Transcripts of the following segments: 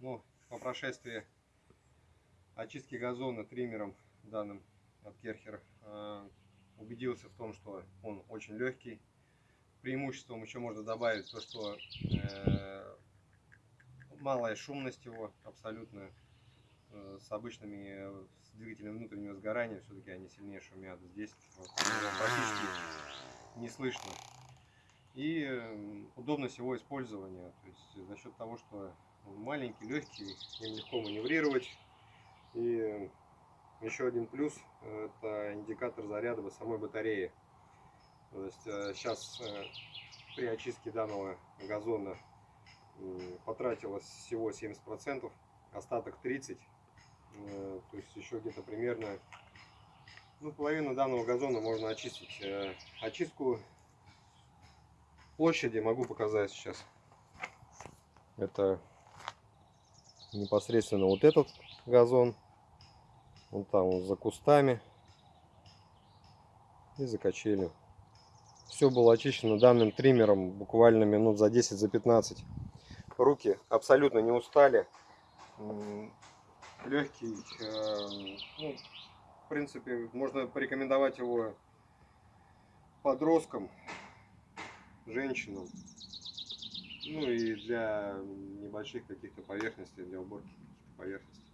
Ну, по прошествии очистки газона триммером данным от Керхер э, убедился в том, что он очень легкий. Преимуществом еще можно добавить то, что э, малая шумность его абсолютно э, с обычными с двигателями внутреннего сгорания все-таки они сильнее шумят. Здесь вот, практически не слышно. И э, удобность его использования, то есть за счет того, что он маленький, легкий, им легко маневрировать. И еще один плюс – это индикатор заряда самой батареи. То есть сейчас при очистке данного газона потратилось всего 70%, остаток 30%. Э, то есть еще где-то примерно ну, половину данного газона можно очистить. Э, очистку площади могу показать сейчас. Это непосредственно вот этот газон. Вон там вот за кустами и за качелью. Все было очищено данным триммером буквально минут за 10 за 15 руки абсолютно не устали. Легкий, э, ну, в принципе, можно порекомендовать его подросткам, женщинам, ну и для небольших каких-то поверхностей, для уборки каких-то поверхностей.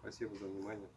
Спасибо за внимание.